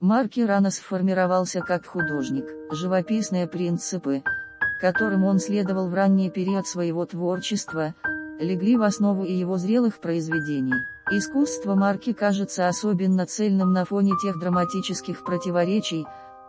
Марки рано сформировался как художник. Живописные принципы, которым он следовал в ранний период своего творчества, легли в основу и его зрелых произведений. Искусство Марки кажется особенно цельным на фоне тех драматических противоречий,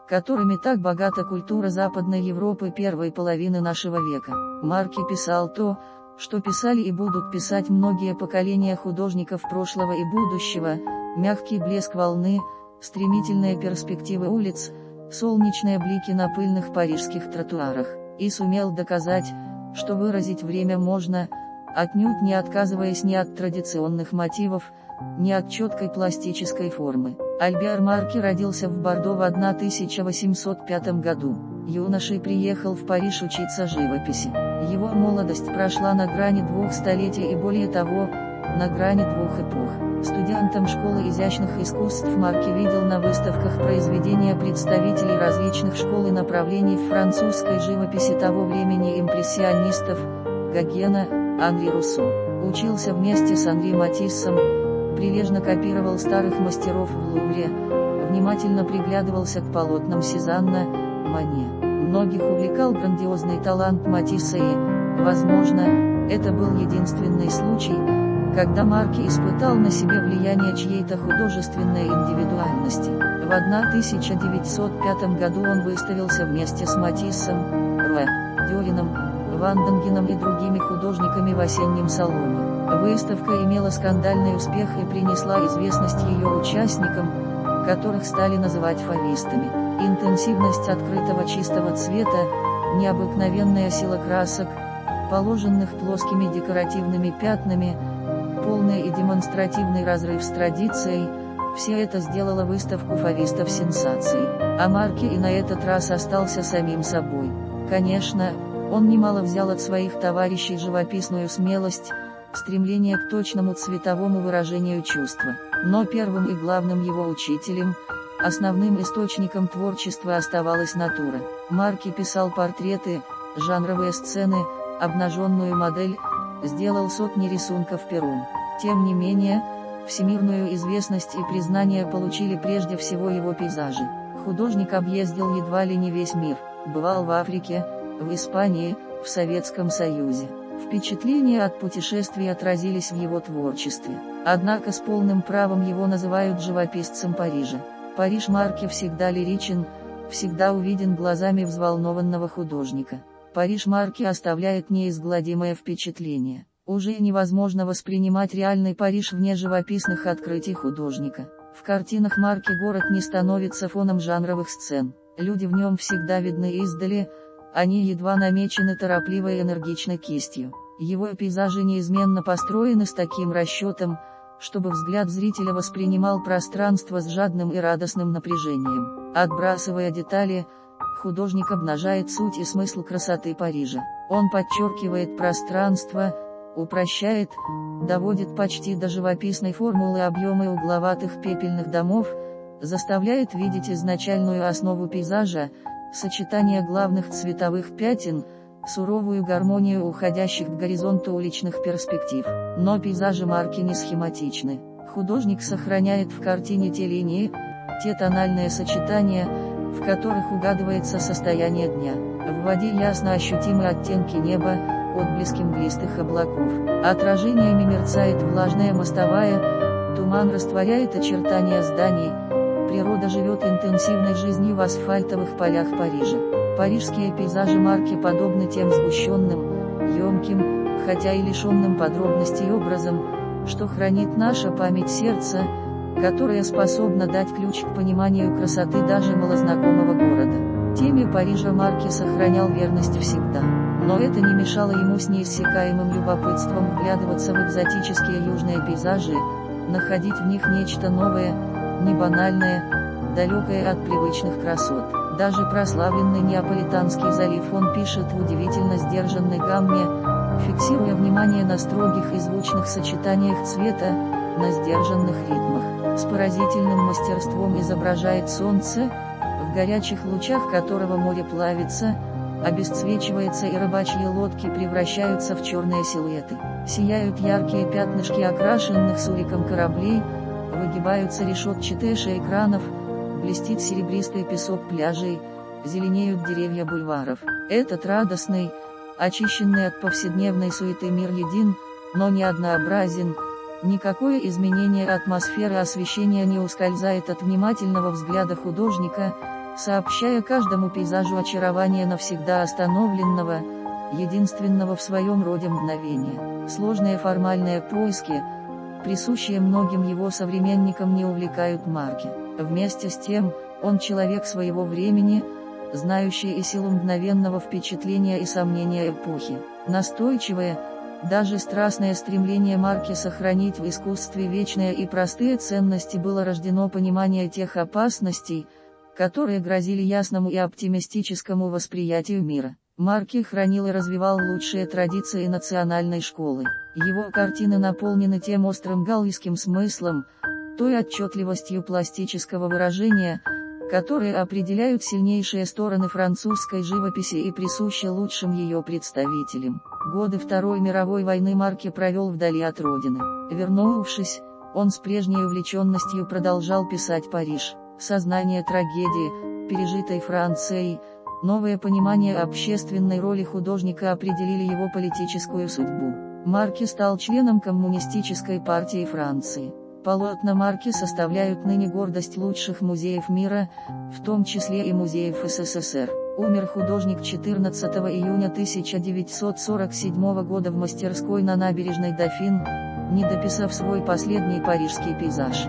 которыми так богата культура Западной Европы первой половины нашего века. Марки писал то, что писали и будут писать многие поколения художников прошлого и будущего, мягкий блеск волны, стремительные перспективы улиц, солнечные блики на пыльных парижских тротуарах, и сумел доказать, что выразить время можно, отнюдь не отказываясь ни от традиционных мотивов, ни от четкой пластической формы. Альбер Марки родился в Бордо в 1805 году. Юношей приехал в Париж учиться живописи. Его молодость прошла на грани двух столетий и более того, на грани двух эпох. Студентом школы изящных искусств Марки видел на выставках произведения представителей различных школ и направлений французской живописи того времени импрессионистов, Гогена, Анри Руссо. Учился вместе с Анри Матиссом, прилежно копировал старых мастеров в Лувре, внимательно приглядывался к полотнам Сезанна, Мане. Многих увлекал грандиозный талант Матисса и, возможно, это был единственный случай, когда Марки испытал на себе влияние чьей-то художественной индивидуальности. В 1905 году он выставился вместе с Матиссом, В. Дёрином, Ванденгеном и другими художниками в осеннем салоне. Выставка имела скандальный успех и принесла известность ее участникам, которых стали называть фавистами. Интенсивность открытого чистого цвета, необыкновенная сила красок, положенных плоскими декоративными пятнами, полный и демонстративный разрыв с традицией, все это сделало выставку фавистов сенсацией. А Марки и на этот раз остался самим собой. Конечно, он немало взял от своих товарищей живописную смелость, стремление к точному цветовому выражению чувства. Но первым и главным его учителем, основным источником творчества оставалась натура. Марки писал портреты, жанровые сцены, обнаженную модель, сделал сотни рисунков пером. Тем не менее, всемирную известность и признание получили прежде всего его пейзажи. Художник объездил едва ли не весь мир, бывал в Африке, в Испании, в Советском Союзе. Впечатления от путешествий отразились в его творчестве. Однако с полным правом его называют живописцем Парижа. Париж Марки всегда лиричен, всегда увиден глазами взволнованного художника. Париж Марки оставляет неизгладимое впечатление. Уже невозможно воспринимать реальный Париж вне живописных открытий художника. В картинах марки город не становится фоном жанровых сцен. Люди в нем всегда видны издали, они едва намечены торопливой и энергичной кистью. Его пейзажи неизменно построены с таким расчетом, чтобы взгляд зрителя воспринимал пространство с жадным и радостным напряжением. Отбрасывая детали, художник обнажает суть и смысл красоты Парижа. Он подчеркивает пространство, упрощает, доводит почти до живописной формулы объемы угловатых пепельных домов, заставляет видеть изначальную основу пейзажа, сочетание главных цветовых пятен, суровую гармонию уходящих к горизонту уличных перспектив. Но пейзажи марки не схематичны. Художник сохраняет в картине те линии, те тональные сочетания, в которых угадывается состояние дня. В воде ясно ощутимы оттенки неба, отблески мглистых облаков. Отражениями мерцает влажная мостовая, туман растворяет очертания зданий, природа живет интенсивной жизнью в асфальтовых полях Парижа. Парижские пейзажи марки подобны тем сгущенным, емким, хотя и лишенным подробностей образом, что хранит наша память сердца, которая способна дать ключ к пониманию красоты даже малознакомого города. Теме Парижа Марки сохранял верность всегда но это не мешало ему с неиссякаемым любопытством вглядываться в экзотические южные пейзажи, находить в них нечто новое, не банальное, далекое от привычных красот. Даже прославленный Неаполитанский залив он пишет в удивительно сдержанной гамме, фиксируя внимание на строгих и звучных сочетаниях цвета, на сдержанных ритмах. С поразительным мастерством изображает солнце, горячих лучах которого море плавится, обесцвечивается и рыбачьи лодки превращаются в черные силуэты. Сияют яркие пятнышки окрашенных суриком кораблей, выгибаются решетчатые экранов, блестит серебристый песок пляжей, зеленеют деревья бульваров. Этот радостный, очищенный от повседневной суеты мир един, но не однообразен, никакое изменение атмосферы освещения не ускользает от внимательного взгляда художника, сообщая каждому пейзажу очарование навсегда остановленного, единственного в своем роде мгновения. Сложные формальные поиски, присущие многим его современникам не увлекают Марки. Вместе с тем, он человек своего времени, знающий и силу мгновенного впечатления и сомнения эпохи. Настойчивое, даже страстное стремление Марки сохранить в искусстве вечные и простые ценности было рождено понимание тех опасностей, которые грозили ясному и оптимистическому восприятию мира. Марки хранил и развивал лучшие традиции национальной школы. Его картины наполнены тем острым галлийским смыслом, той отчетливостью пластического выражения, которые определяют сильнейшие стороны французской живописи и присущи лучшим ее представителям. Годы Второй мировой войны Марки провел вдали от родины. Вернувшись, он с прежней увлеченностью продолжал писать Париж. Сознание трагедии, пережитой Францией, Новое понимание общественной роли художника определили его политическую судьбу. Марки стал членом Коммунистической партии Франции. Полотна Марки составляют ныне гордость лучших музеев мира, в том числе и музеев СССР. Умер художник 14 июня 1947 года в мастерской на набережной Дофин, не дописав свой последний парижский пейзаж.